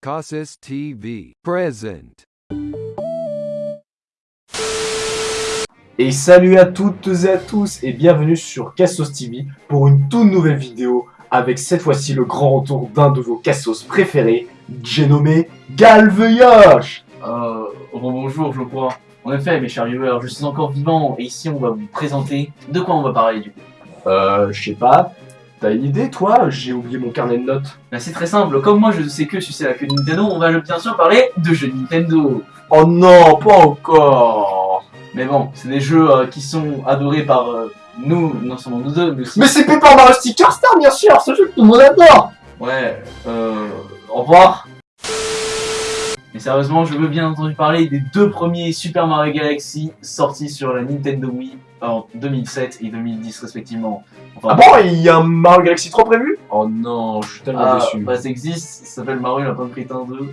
Casas TV present. Et salut à toutes et à tous et bienvenue sur Cassos TV pour une toute nouvelle vidéo avec cette fois-ci le grand retour d'un de vos Cassos préférés, j'ai nommé Galveyosh Euh, bonjour, je crois. En effet, mes chers viewers, je suis encore vivant et ici on va vous présenter de quoi on va parler du coup. Euh, je sais pas, t'as une idée toi J'ai oublié mon carnet de notes. Ben, c'est très simple, comme moi je sais que sucer la queue de Nintendo, on va bien sûr parler de jeux Nintendo. Oh non, pas encore. Mais bon, c'est des jeux euh, qui sont adorés par euh, nous, non seulement nous deux, mais aussi... Mais c'est Paper Mario Sticker Star bien sûr, ce jeu que tout le monde adore. Ouais, euh... Au revoir. Mais sérieusement, je veux bien entendu parler des deux premiers Super Mario Galaxy sortis sur la Nintendo Wii en 2007 et 2010 respectivement. Enfin, Ah bon, il y a un Mario Galaxy 3 prévu? Oh non, je suis tellement ah, déçu. bah ça existe, ça s'appelle Mario Lapin de Crétin 2.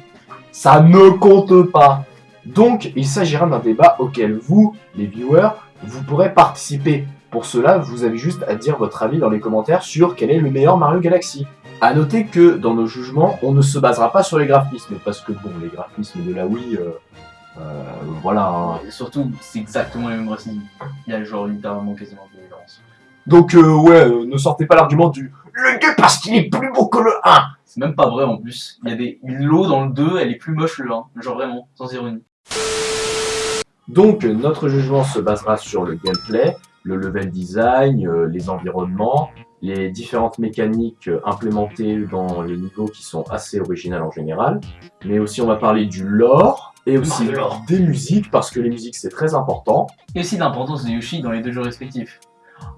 Ça ne compte pas. Donc, il s'agira d'un débat auquel vous, les viewers, vous pourrez participer. Pour cela, vous avez juste à dire votre avis dans les commentaires sur quel est le meilleur Mario Galaxy. A noter que, dans nos jugements, on ne se basera pas sur les graphismes, parce que, bon, les graphismes de la Wii, euh, euh, voilà. hein. Et surtout, c'est exactement les mêmes racines. Il y a genre littéralement quasiment de différence. Donc, euh, ouais, euh, ne sortez pas l'argument du « le 2 parce qu'il est plus beau que le 1 C'est même pas vrai en plus. Il y a des l'eau dans le 2, elle est plus moche le 1. Genre vraiment, sans ironie. ». Donc, notre jugement se basera sur le gameplay, le level design, les environnements, les différentes mécaniques implémentées dans les niveaux qui sont assez originales en général, mais aussi on va parler du lore, et aussi lore. des musiques, parce que les musiques c'est très important. Et aussi l'importance de Yoshi dans les deux jeux respectifs.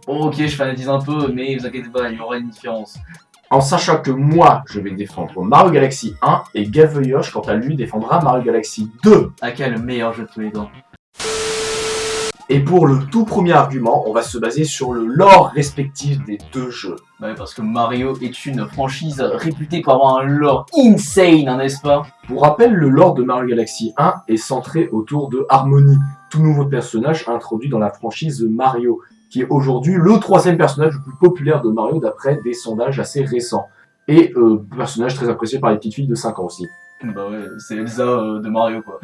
Bon ok, je fanatise un peu, mais vous inquiétez pas, il y aura une différence. En sachant que moi, je vais défendre Mario Galaxy 1, et Gaveyosh, quant à lui, défendra Mario Galaxy 2. À quel le meilleur jeu de tous les temps Et pour le tout premier argument, on va se baser sur le lore respectif des deux jeux. Ouais, parce que Mario est une franchise réputée pour avoir un lore insane, hein, n'est-ce pas? Pour rappel, le lore de Mario Galaxy 1 est centré autour de Harmony, tout nouveau personnage introduit dans la franchise Mario, qui est aujourd'hui le troisième personnage le plus populaire de Mario d'après des sondages assez récents. Et euh, personnage très apprécié par les petites filles de 5 ans aussi. Bah ouais, c'est Elsa euh, de Mario quoi.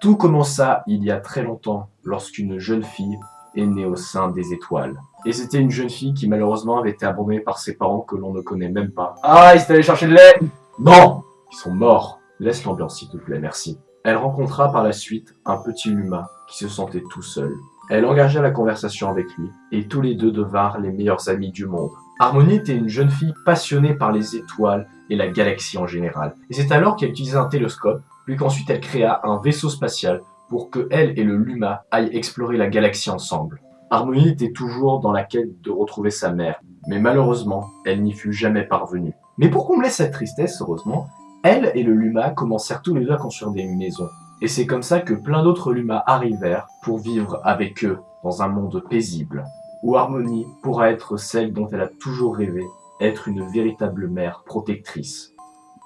Tout commença il y a très longtemps, lorsqu'une jeune fille est née au sein des étoiles. Et c'était une jeune fille qui malheureusement avait été abandonnée par ses parents que l'on ne connaît même pas. Ah, il s'est allé chercher de lait Non Ils sont morts. Laisse l'ambiance s'il te plaît, merci. Elle rencontra par la suite un petit humain qui se sentait tout seul. Elle engagea la conversation avec lui, et tous les deux devinrent les meilleurs amis du monde. Harmonie était une jeune fille passionnée par les étoiles et la galaxie en général. Et c'est alors qu'elle utilisait un télescope, puis qu'ensuite elle créa un vaisseau spatial pour que elle et le Luma aillent explorer la galaxie ensemble. Harmonie était toujours dans la quête de retrouver sa mère, mais malheureusement, elle n'y fut jamais parvenue. Mais pour combler cette tristesse, heureusement, elle et le Luma commencèrent tous les deux à construire des maisons. Et c'est comme ça que plein d'autres Lumas arrivèrent pour vivre avec eux dans un monde paisible, où Harmonie pourra être celle dont elle a toujours rêvé, être une véritable mère protectrice.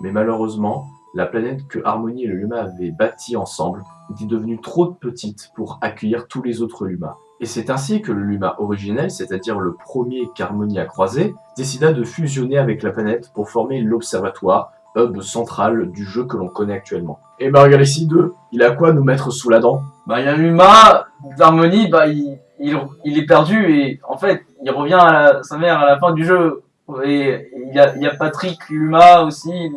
Mais malheureusement, la planète que Harmonie et le Luma avaient bâtie ensemble était devenue trop petite pour accueillir tous les autres Lumas. Et c'est ainsi que le Luma originel, c'est-à-dire le premier qu'Harmonie a croisé, décida de fusionner avec la planète pour former l'Observatoire, hub central du jeu que l'on connaît actuellement. Et Galaxy 2, il a quoi nous mettre sous la dent? Bah il y a Luma, d'Harmonie, bah il, est perdu et en fait il revient à sa mère à la fin du jeu. Et il y a, il y a Patrick Luma aussi, il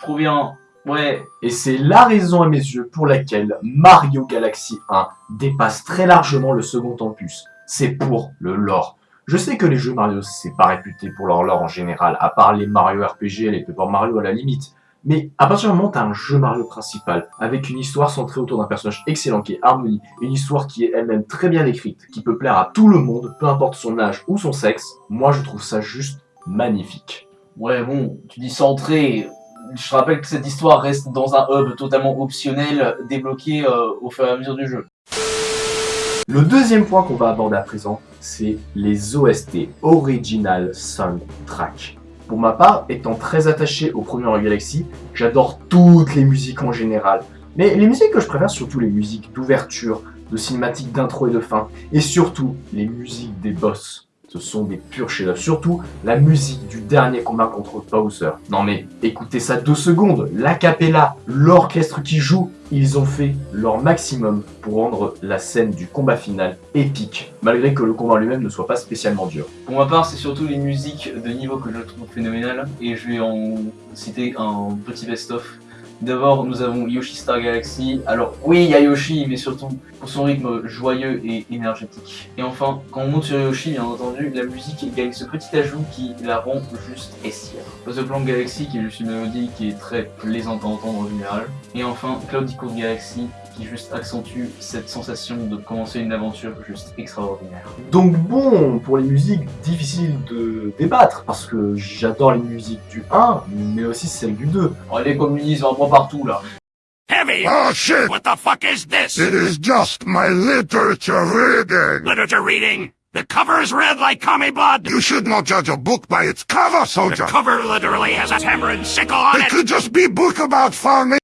provient. Ouais, Et c'est la raison à mes yeux pour laquelle Mario Galaxy 1 dépasse très largement le second opus. C'est pour le lore. Je sais que les jeux Mario, c'est pas réputé pour leur lore en général, à part les Mario RPG et les Paper Mario à la limite. Mais à partir du moment où t'as un jeu Mario principal, avec une histoire centrée autour d'un personnage excellent qui est Harmony, une histoire qui est elle-même très bien écrite, qui peut plaire à tout le monde, peu importe son âge ou son sexe, moi je trouve ça juste magnifique. ouais bon, tu dis centré. Je rappelle que cette histoire reste dans un hub totalement optionnel, débloqué euh, au fur et à mesure du jeu. Le deuxième point qu'on va aborder à présent, c'est les OST, Original Soundtrack. Pour ma part, étant très attaché au premier Galaxy, j'adore toutes les musiques en général. Mais les musiques que je préfère, surtout les musiques d'ouverture, de cinématiques d'intro et de fin, et surtout les musiques des boss. Ce sont des purs chefs-d'œuvre. Surtout la musique du dernier combat contre Bowser. Non mais écoutez ça deux secondes. L'acapella, l'orchestre qui joue, ils ont fait leur maximum pour rendre la scène du combat final épique, malgré que le combat lui-même ne soit pas spécialement dur. Pour ma part, c'est surtout les musiques de niveau que je trouve phénoménales, et je vais en citer un petit best-of D'abord, nous avons Yoshi Star Galaxy. Alors oui, il y a Yoshi, mais surtout pour son rythme joyeux et énergétique. Et enfin, quand on monte sur Yoshi, bien entendu, la musique gagne ce petit ajout qui la rend juste essière. The Plan Galaxy, qui est juste une mélodie qui est très plaisante à entendre en général. Et enfin, Cloud Galaxy, qui juste accentue cette sensation de commencer une aventure juste extraordinaire. Donc bon, pour les musiques, difficile de débattre, parce que j'adore les musiques du 1, mais aussi celles du 2. Oh, les communistes vraiment partout là Heavy! Oh shit! What the fuck is this? It is just my literature reading! Literature reading? The cover is red like commie blood! You should not judge a book by its cover, soldier! The cover literally has a hammer and sickle on it! It could just be book about farming!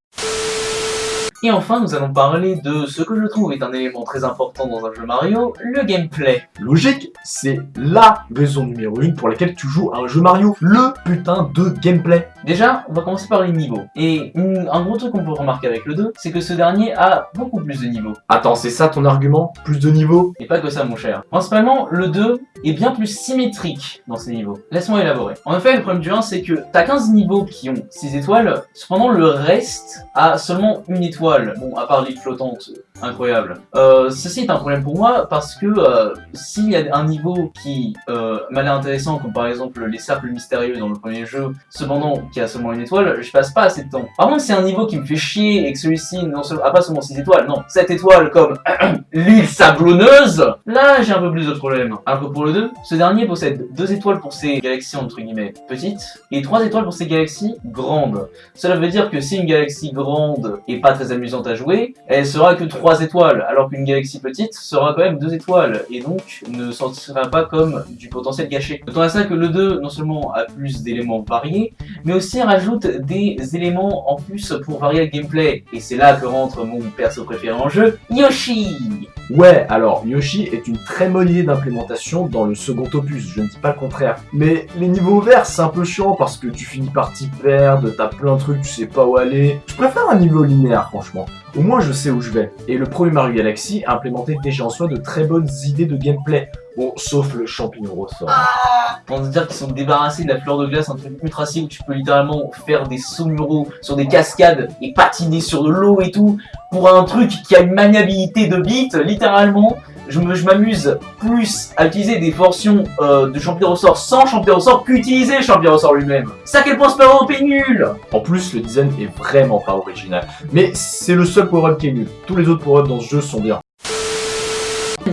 Et enfin, nous allons parler de ce que je trouve est un élément très important dans un jeu Mario, le gameplay. Logique, c'est LA raison numéro 1 pour laquelle tu joues à un jeu Mario, le putain de gameplay. Déjà, on va commencer par les niveaux. Et un gros truc qu'on peut remarquer avec le 2, c'est que ce dernier a beaucoup plus de niveaux. Attends, c'est ça ton argument? Plus de niveaux? Et pas que ça mon cher. Principalement, le 2 est bien plus symétrique dans ses niveaux. Laisse-moi élaborer. En effet, le problème du 1, c'est que t'as 15 niveaux qui ont 6 étoiles, cependant le reste a seulement une étoile bon, à part l'île flottante, incroyable. Euh, ceci est un problème pour moi parce que euh, s'il y a un niveau qui euh, m'a l'air intéressant, comme par exemple les cercles mystérieux dans le premier jeu, cependant qui a seulement une étoile, je passe pas assez de temps. Par contre, c'est un niveau qui me fait chier et que celui-ci n'a pas seulement 6 étoiles, non, 7 étoiles comme l'île sablonneuse, là j'ai un peu plus de problèmes. Alors que pour le 2, ce dernier possède 2 étoiles pour ses galaxies entre guillemets petites et 3 étoiles pour ses galaxies grandes. Cela veut dire que si une galaxie grande est pas très amusante à jouer, elle sera que 3 étoiles, alors qu'une galaxie petite sera quand même 2 étoiles, et donc ne sortira pas comme du potentiel gâché. D'autant à ça que le 2, non seulement a plus d'éléments variés, mais aussi rajoute des éléments en plus pour varier le gameplay. Et c'est là que rentre mon perso préféré en jeu, Yoshi Ouais, alors Yoshi est une très bonne idée d'implémentation dans le second opus, je ne dis pas le contraire. Mais les niveaux verts, c'est un peu chiant parce que tu finis par t'y perdre, t'as plein de trucs, tu sais pas où aller. Je préfère un niveau linéaire, franchement. Au moins je sais où je vais. Et le premier Mario Galaxy a implémenté déjà en soi de très bonnes idées de gameplay. Bon, sauf le champignon ressort. Ah Pour dire qu'ils sont débarrassés de la fleur de glace, un truc ultra où tu peux littéralement faire des sauts muraux sur des cascades et patiner sur de l'eau et tout, pour un truc qui a une maniabilité de bite, littéralement, je m'amuse plus à utiliser des fortions euh, de champion ressort sans champion ressort qu'utiliser le champion ressort lui-même. À quel point ce power-up est nul En plus, le design est vraiment pas original. Mais c'est le seul power-up qui est nul. Tous les autres power-up dans ce jeu sont bien.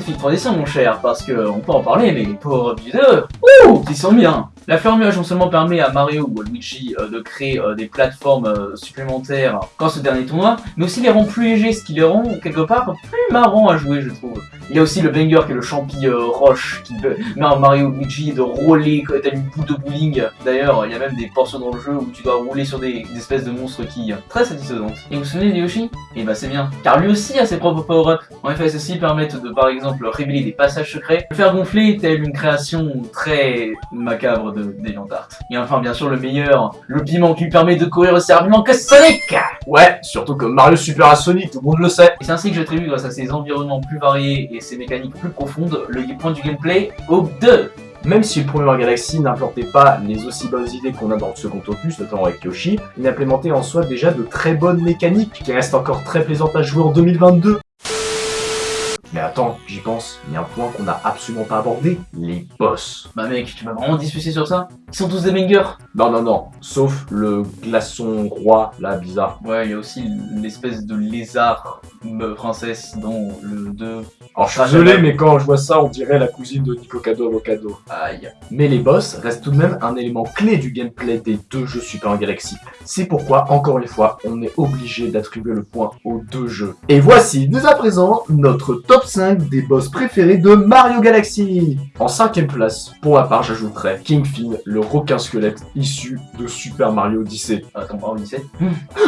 Magnifique transition mon cher, parce qu'on peut en parler, mais les du 2, ouh, ils sont bien la fleur nuage non seulement permet à Mario ou à Luigi euh, de créer euh, des plateformes euh, supplémentaires quand ce dernier tournoi, mais aussi les rend plus légers, ce qui les rend quelque part plus marrant à jouer je trouve. Il y a aussi le banger qui est le champi roche qui permet à Mario ou Luigi de rouler t'as une boule de bowling. D'ailleurs, il y a même des portions dans le jeu où tu dois rouler sur des, espèces de monstres qui très satisfaisantes. Et vous souvenez de Yoshi? Eh bah ben, c'est bien, car lui aussi a ses propres power-up. En effet, ceux-ci permettent de par exemple révéler des passages secrets, le faire gonfler telle une création très macabre de des Et enfin, bien sûr, le meilleur, le piment qui lui permet de courir aussi rapidement que Sonic! Ouais, surtout que Mario Super à Sonic, tout le monde le sait. Et c'est ainsi que j'ai attribue, grâce à ses environnements plus variés et ses mécaniques plus profondes, le point du gameplay au 2 même si le premier Galaxy n'implantait pas les aussi bonnes idées qu'on a dans le second opus, notamment avec Yoshi, il implémentait en soi déjà de très bonnes mécaniques qui restent encore très plaisantes à jouer en 2022. Mais attends, j'y pense, il y a un point qu'on n'a absolument pas abordé, les boss. Bah mec, tu vas vraiment discuter sur ça? Ils sont tous des bangers Non, non, non, sauf le glaçon roi, là, bizarre. Ouais, il y a aussi l'espèce de lézard princesse dans le 2. Alors je suis désolé, mais quand je vois ça, on dirait la cousine de Nicocado Avocado. Aïe. Mais les boss restent tout de même un élément clé du gameplay des deux jeux Super Galaxy. C'est pourquoi, encore une fois, on est obligé d'attribuer le point aux deux jeux. Et voici, dès à présent, notre top 5 des boss préférés de Mario Galaxy. En cinquième place, pour ma part, j'ajouterais King Finn, le requin squelette issu de Super Mario Odyssey. Attends, Mario Odyssey?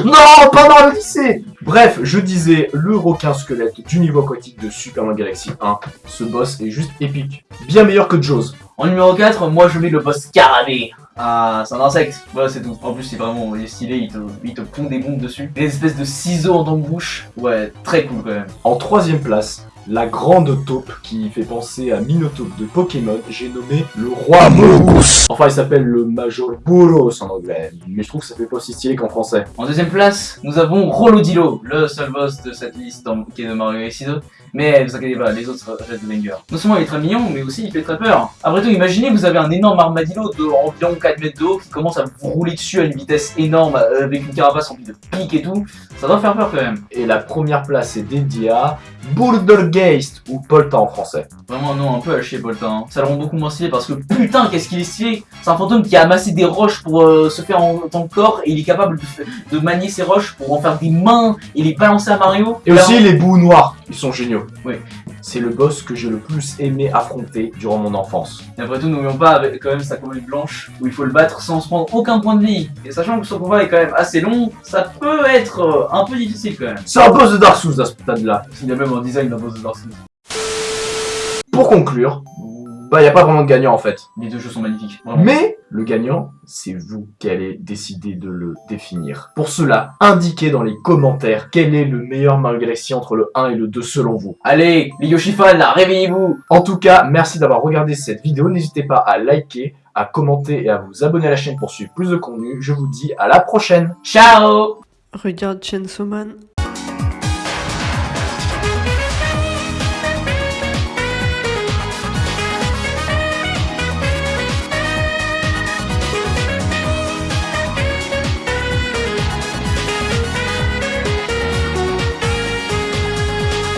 Non, pas Mario Odyssey Bref, je disais le requin squelette du niveau aquatique de Super Mario Galaxy 1. Ce boss est juste épique. Bien meilleur que Jaws. En numéro 4, moi je mets le boss Scarabée. Ah, c'est un insecte. Voilà, c'est tout. En plus, c'est vraiment il est stylé, il te, il te pond des bombes dessus. Des espèces de ciseaux en bouche. Ouais, très cool quand même. En troisième place, la grande taupe qui fait penser à Minotaupe de Pokémon, j'ai nommé le roi Boros. Enfin, il s'appelle le Major Boros en anglais, mais je trouve que ça fait pas aussi stylé qu'en français. En deuxième place, nous avons Rolodilo, le seul boss de cette liste dans- qui est de Mario Galaxy 2. Mais ne vous inquiétez pas, les autres restent bangers. Non seulement il est très mignon, mais aussi il fait très peur. Après tout, imaginez, vous avez un énorme armadillo de environ 4 mètres de haut qui commence à vous rouler dessus à une vitesse énorme euh, avec une carapace remplie de pics et tout. Ça doit faire peur quand même. Et la première place est dédiée à Bouldergeist, ou Polta en français. Vraiment, non, un peu à chier, Boltin. hein. Ça le rend beaucoup moins stylé parce que putain, qu'est-ce qu'il est stylé C'est un fantôme qui a amassé des roches pour euh, se faire en tant que corps et il est capable de, de manier ces roches pour en faire des mains et les balancer à Mario. Et aussi les bouts noirs, ils sont géniaux. Oui. C'est le boss que j'ai le plus aimé affronter durant mon enfance. Et après tout, n'oublions pas avec quand même sa colonne blanche où il faut le battre sans se prendre aucun point de vie. Et sachant que son combat est quand même assez long, ça peut être euh, un peu difficile quand même. C'est un boss de Dark Souls à ce stade-là. Il a même un design d'un boss de Dark Souls. Pour conclure, bah y a pas vraiment de gagnant en fait. Les deux jeux sont magnifiques. Vraiment. Mais le gagnant, c'est vous qui allez décider de le définir. Pour cela, indiquez dans les commentaires quel est le meilleur Mario Galaxy entre le 1 et le 2 selon vous. Allez, les Yoshi-fans, là, réveillez-vous En tout cas, merci d'avoir regardé cette vidéo. N'hésitez pas à liker, à commenter et à vous abonner à la chaîne pour suivre plus de contenu. Je vous dis à la prochaine Ciao Regarde Chainsaw Man.